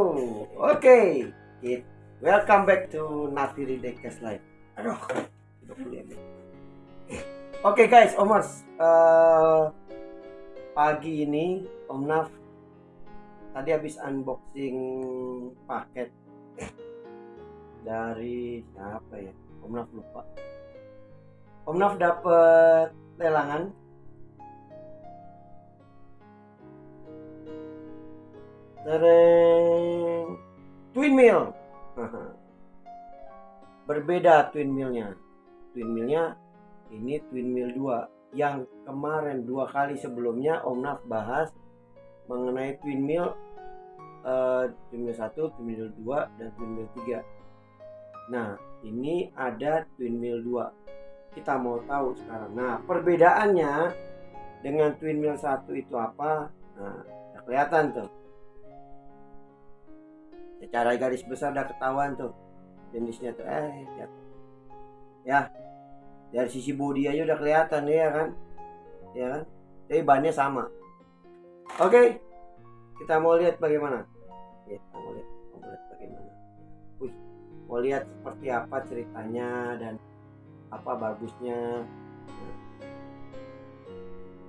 Oke, okay. welcome back to Nafiri Dekes Live. Aduh, Oke okay, guys, Omers, uh, pagi ini Om Naf tadi habis unboxing paket dari siapa ya? Om Naf lupa. Om Naf dapat lelangan Tereng twin mill. Berbeda twin millnya. Twin millnya ini twin mill 2 yang kemarin dua kali sebelumnya Om Naf bahas mengenai twin mill uh, twin mill 1, twin mill 2 dan twin mill 3. Nah, ini ada twin mill 2. Kita mau tahu sekarang. Nah, perbedaannya dengan twin mill 1 itu apa? Nah, kelihatan tuh secara garis besar udah ketahuan tuh jenisnya tuh. Eh ya, ya. Dari sisi body aja udah kelihatan ya kan? Ya kan? Tapi bannya sama. Oke. Kita mau lihat bagaimana? Ya kita mau lihat mau lihat bagaimana. Wih, mau lihat seperti apa ceritanya dan apa bagusnya. Nah.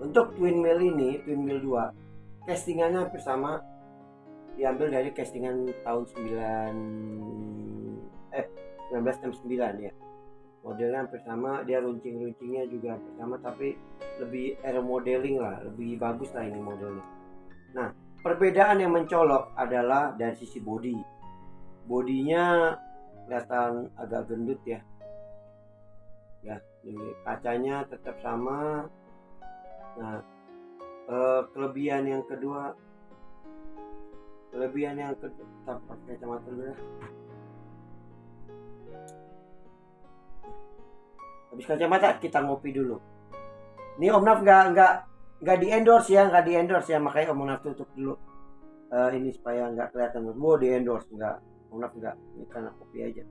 untuk twin mill ini twin mill 2 castingannya hampir sama diambil dari castingan tahun 9 eh 1969 ya. Modelnya hampir sama dia runcing-runcingnya juga hampir sama tapi lebih air modeling lah lebih bagus lah ini modelnya. Nah perbedaan yang mencolok adalah dari sisi body. Bodinya kelihatan agak gendut ya. Ya ini kacanya tetap sama. Nah eh, kelebihan yang kedua kelebihan yang tetap pakai kacamata dulu ya. Habis kacamata kita ngopi dulu. Ini Om Naf nggak nggak nggak di endorse ya nggak di endorse ya. Makanya Om Naf tutup dulu. Uh, ini supaya nggak kelihatan. Wow di endorse nggak. Om Naf nggak ini karena kopi aja.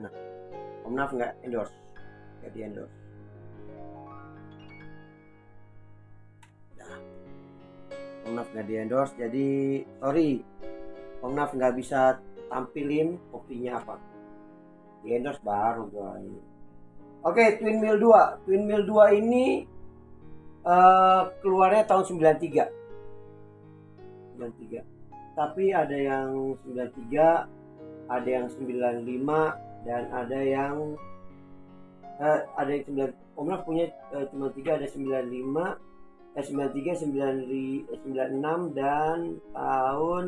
Nah Om Naf nggak endorse? Nggak di endorse Om Naf nggak di endorse jadi sorry. Om Naf nggak bisa tampilin kopinya apa. Di endorse baru gua. Ini oke Twin Mill 2 Twin Mill 2 ini uh, keluarnya tahun 93 93 tapi ada yang 93 ada yang 95 dan ada yang uh, ada yang 9 Om Naf punya uh, cuma 3 ada 95 93 96 dan tahun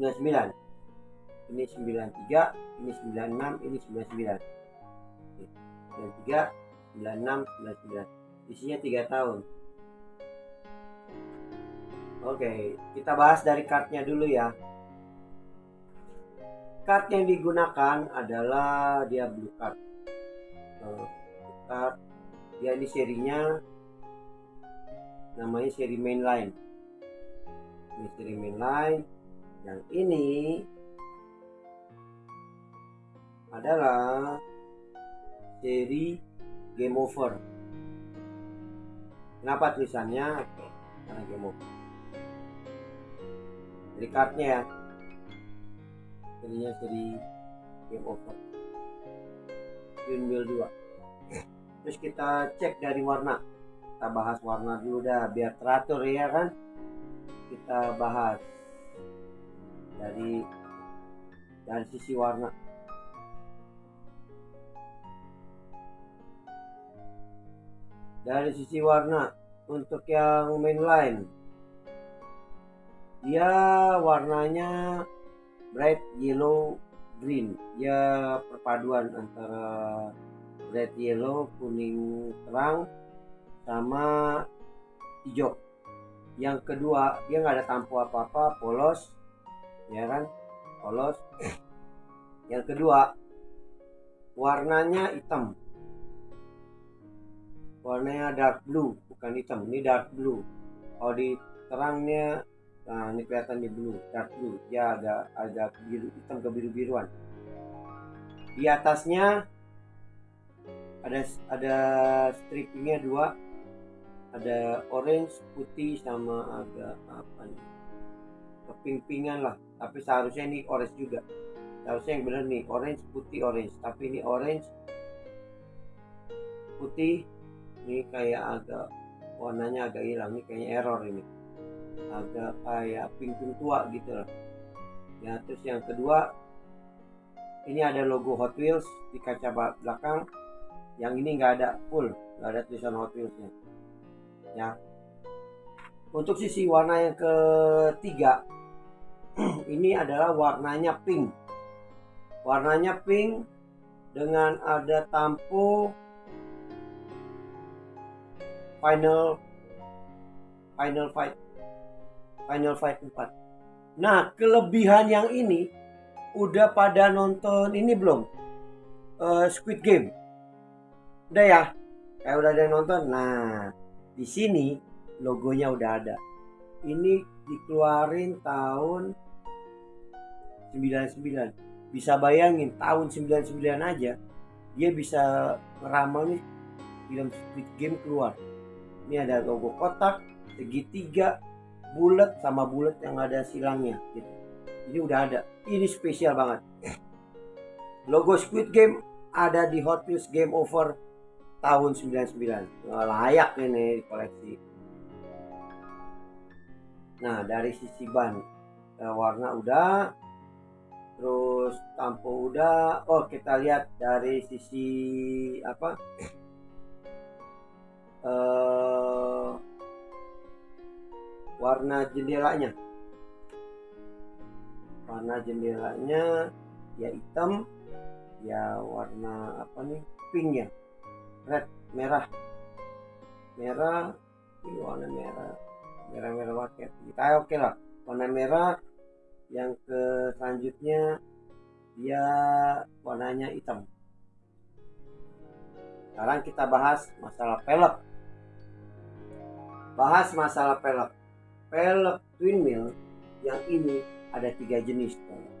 99 ini 93 ini 96 ini 99 93 96 99 isinya 3 tahun. Oke kita bahas dari kartnya dulu ya. Kart yang digunakan adalah dia blue card. Uh, card. Dia ini serinya namanya seri mainline ini seri mainline yang ini adalah seri game over. Kenapa tulisannya? Karena game over. Jadi kartnya ya. Seri game over. Windmill 2 terus kita cek dari warna kita bahas warna dulu dah biar teratur ya kan? Kita bahas dari dari sisi warna. Dari sisi warna untuk yang mainline. Dia warnanya bright yellow green. Ya perpaduan antara bright yellow kuning terang sama hijau. Yang kedua dia nggak ada tampu apa apa polos ya kan? Polos. Yang kedua warnanya hitam. Warnanya dark blue bukan hitam. Ini dark blue. Kalau di terangnya nah ini kelihatan blue dark blue. Ya agak agak biru hitam ke biru biruan di atasnya ada ada stripingnya dua ada orange putih sama agak apa nih? Keping-pingan lah. Tapi seharusnya ini orange juga. Seharusnya yang bener nih orange putih orange. Tapi ini orange putih ini kayak agak warnanya agak hilang. Ini kayaknya error ini. Agak kayak pink-pink tua gitu lah. Ya terus yang kedua ini ada logo Hot Wheels di kaca belakang. Yang ini nggak ada full. Nggak ada tulisan Hot Wheelsnya ya untuk sisi warna yang ketiga ini adalah warnanya pink. Warnanya pink dengan ada tampo final final fight final fight 4 nah kelebihan yang ini udah pada nonton ini belum? Uh, Squid Game. Udah ya? Kayak udah ada yang nonton? Nah di sini logonya udah ada. Ini dikeluarin tahun 99. Bisa bayangin tahun 99 aja dia bisa ngeramal nih film Squid Game keluar. Ini ada logo kotak, segitiga, bulat sama bulat yang ada silangnya gitu. Ini udah ada. Ini spesial banget. Logo Squid Game ada di Hot Wheels Game Over tahun 99 layak ini koleksi. Nah dari sisi ban eh, warna udah terus tampo udah. Oh kita lihat dari sisi apa? Uh, warna jendelanya. Warna jendelanya ya hitam ya warna apa nih? Pink ya red merah. Merah ini warna merah. Merah merah waket kita oke okay lah. Warna merah yang ke selanjutnya dia warnanya hitam. Sekarang kita bahas masalah pelek. Bahas masalah pelek. Pelek twin mill yang ini ada tiga jenis ada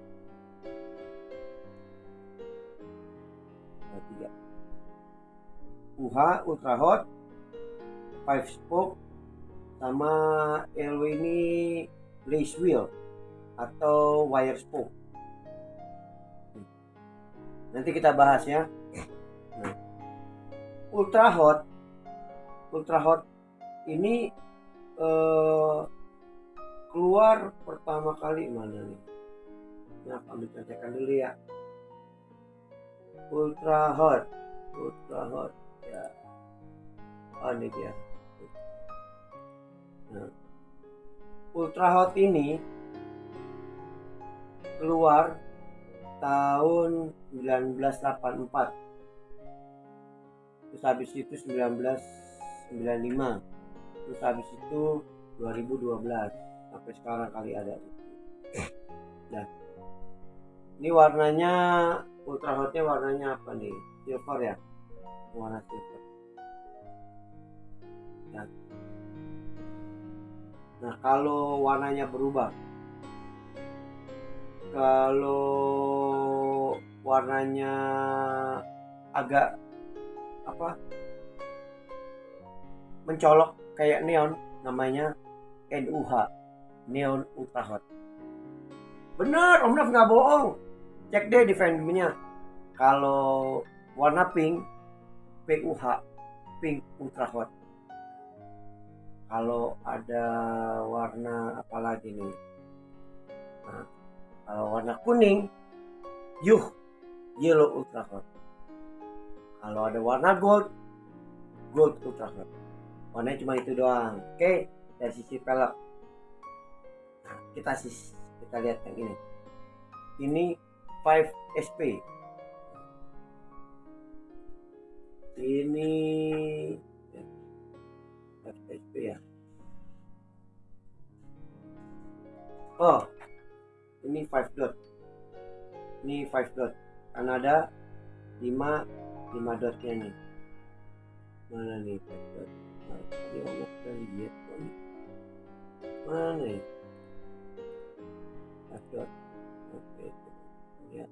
UH Ultra Hot, Five Spoke, sama LW ini lace wheel atau wire spoke. Nanti kita bahas ya. Nah, Ultra Hot, Ultra Hot ini eh, keluar pertama kali mana nih? Nah, contekan dulu ya. Ultra Hot, Ultra Hot ini dia nah, ultra hot ini keluar tahun 1984 terus habis itu 1995 terus habis itu 2012 sampai sekarang kali ada. Nah ini warnanya ultra hotnya warnanya apa nih? Silver ya? Warna silver nah kalau warnanya berubah? Kalau warnanya agak apa? Mencolok kayak neon namanya NUH neon ultra hot. Bener om Naf nggak bohong. Cek deh di filmnya kalau warna pink PUH pink ultra hot kalau ada warna apa lagi nih? Nah, kalau warna kuning yuh yellow ultra hot kalau ada warna gold gold ultra hot warnanya cuma itu doang. Oke dari sisi pelek. Nah, kita sis kita lihat yang ini. Ini 5 SP ini FSP ya oh ini 5 dot. Ini 5 dot. Karena ada 5 5 dotnya nih. Mana nih 5 dot? Nah, tadi om udah lihat mana nih? 5 dot. Oke lihat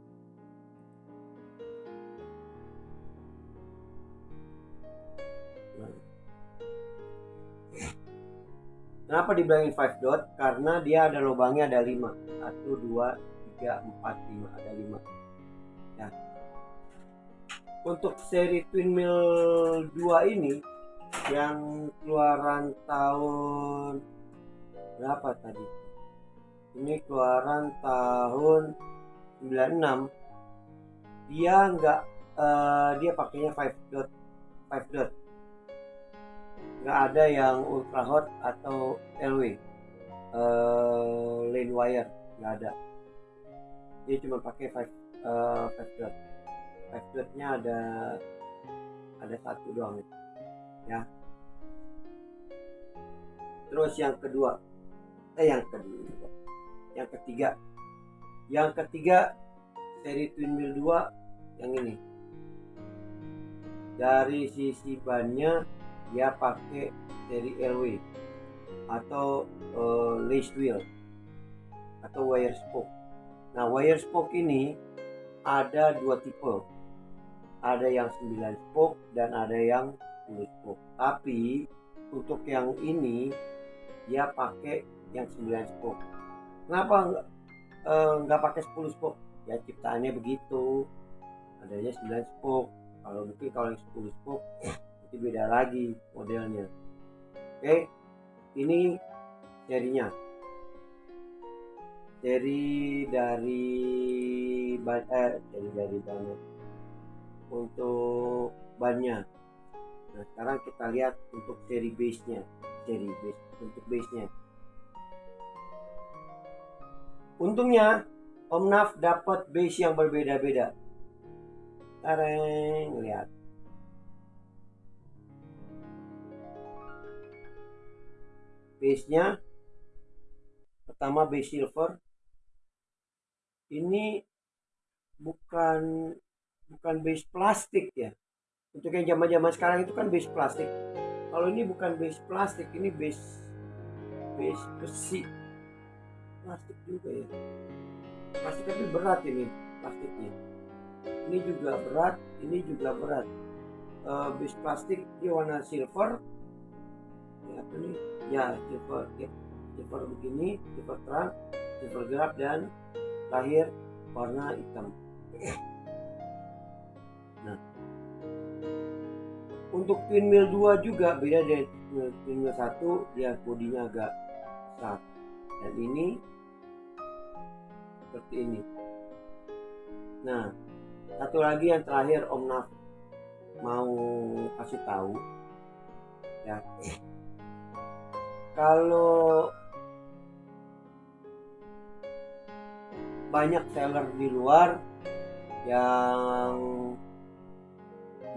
kenapa dibilangin 5 dot? Karena dia ada lubangnya ada 5 1 2 3 4 5 ada 5 ya. Untuk seri twin mill 2 ini yang keluaran tahun berapa tadi? Ini keluaran tahun 96 dia nggak uh, dia pakainya 5 dot 5 dot nggak ada yang ultra hot atau LW uh, lane wire nggak ada. Dia cuma pakai 5 uh, 5 dot. 5 dotnya ada ada satu doang ya. Terus yang kedua eh yang kedua yang ketiga. Yang ketiga seri twin wheel 2 yang ini. Dari sisi bannya dia pakai seri LW atau uh, lace wheel atau wire spoke. Nah wire spoke ini ada dua tipe. Ada yang 9 spoke dan ada yang 10 spoke. Tapi untuk yang ini dia pakai yang 9 spoke. Kenapa nggak uh, pakai 10 spoke? Ya ciptaannya begitu. Adanya 9 spoke. Kalau mungkin kalau yang 10 spoke beda lagi modelnya. Oke ini serinya. Seri dari eh seri dari bannya. Untuk bannya. Nah sekarang kita lihat untuk seri base nya seri base untuk base nya untungnya Omnaf dapat base yang berbeda-beda. Tareng, lihat. Base-nya pertama base silver. Ini bukan bukan base plastik ya. Untuk yang zaman-zaman sekarang itu kan base plastik. Kalau ini bukan base plastik, ini base base besi. Plastik juga ya plastik tapi berat ini plastiknya ini juga berat ini juga berat uh, bis plastik dia warna silver ya nih ya ya, silver begini silver terang silver gelap dan lahir warna hitam. Nah. Untuk mill 2 juga beda dari mill 1 dia bodinya agak besar. Dan ini seperti ini. Nah satu lagi yang terakhir Om Naf mau kasih tahu ya kalau banyak seller di luar yang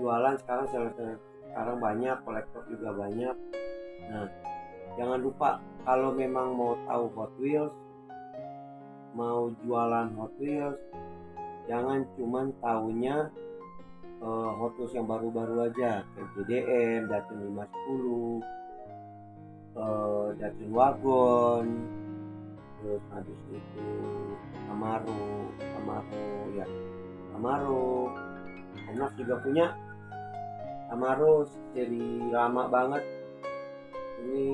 jualan sekarang seller, -seller sekarang banyak kolektor juga banyak. Nah jangan lupa kalau memang mau tahu Hot Wheels mau jualan Hot Wheels jangan cuman tahunya uh, Hot Wheels yang baru-baru aja kayak JDM, Datsun 510 uh, Datsun Wagon terus habis itu Camaro Camaro ya Camaro Omnas juga punya. Camaro seri lama banget. Ini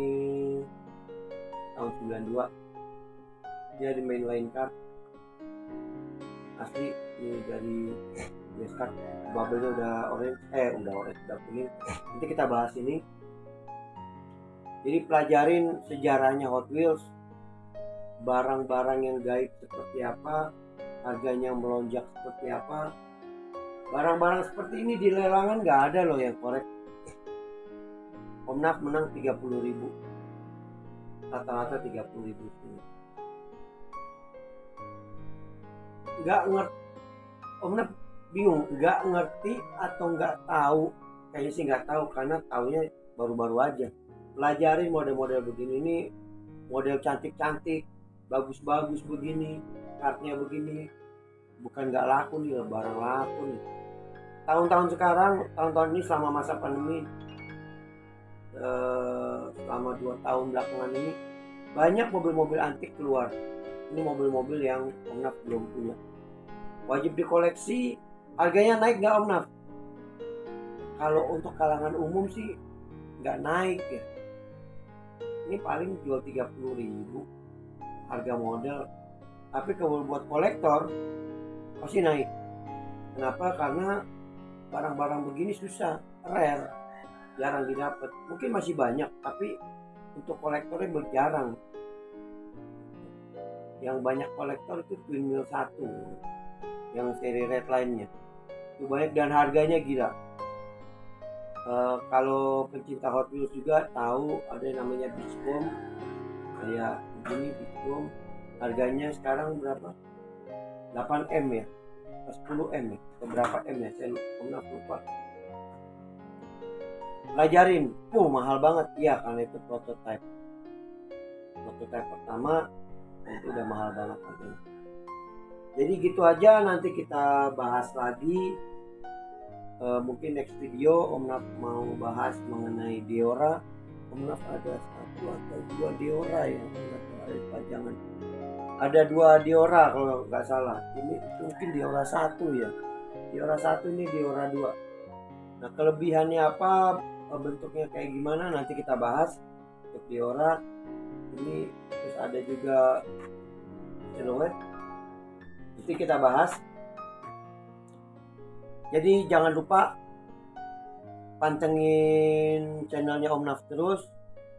tahun 92 dia di main line card asli ini dari base card bubble udah orange eh udah orange udah kuning. Nanti kita bahas ini jadi pelajarin sejarahnya Hot Wheels. Barang-barang yang gaib seperti apa harganya melonjak seperti apa. Barang-barang seperti ini di lelangan nggak ada loh yang korek. Omnaf menang 30.000 rata-rata 30.000 sini nggak ngerti. Om Nep bingung nggak ngerti atau nggak tahu? Kayaknya sih nggak tahu karena taunya baru-baru aja pelajarin model-model begini. Ini model cantik-cantik bagus-bagus begini kartnya begini. Bukan nggak laku nih barang laku nih. Tahun-tahun sekarang tahun-tahun ini selama masa pandemi eh, selama dua tahun belakangan ini banyak mobil-mobil antik keluar. Ini mobil-mobil yang Om Naf belum punya. Wajib dikoleksi harganya naik nggak Om Naf kalau untuk kalangan umum sih nggak naik ya ini paling jual 30.000 ribu. Harga model tapi kalau buat kolektor pasti naik. Kenapa? Karena barang-barang begini susah. Rare. Jarang didapat. Mungkin masih banyak tapi untuk kolektornya berjarang. Yang banyak kolektor itu Twin Mill 1 yang seri red line-nya itu banyak dan harganya gila uh, kalau pencinta Hot Wheels juga tahu ada yang namanya Beach Bomb. Kayak ini Beach Bomb. Harganya sekarang berapa? 8M ya? 10M ya? Berapa M ya? Saya lupa, lupa. Pelajarin. Uh mahal banget. Iya karena itu prototype prototype pertama itu udah mahal banget jadi gitu aja. Nanti kita bahas lagi uh, mungkin next video Om Naf mau bahas mengenai Diora Om Naf ada satu atau dua Diora ya ada pajangan. Ada dua Diora kalau nggak salah. Ini mungkin Diora satu ya. Diora satu ini Diora dua. Nah kelebihannya apa bentuknya kayak gimana nanti kita bahas untuk Diora ini terus ada juga silhouette nanti kita bahas jadi jangan lupa pantengin channelnya Om Naf terus.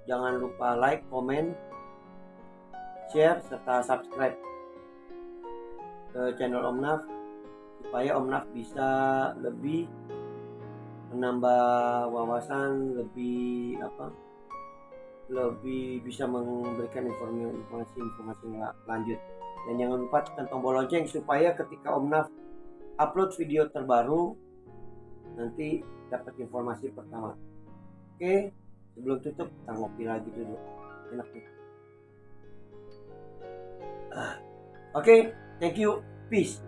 Jangan lupa like, comment, share serta subscribe ke channel Om Naf supaya Om Naf bisa lebih menambah wawasan lebih apa lebih bisa memberikan informasi-informasi lanjut. Dan jangan lupa tekan tombol lonceng supaya ketika Om Naf upload video terbaru nanti dapat informasi pertama. Oke sebelum tutup kita ngopi lagi dulu. Enak nih. Ah. Oke thank you. Peace.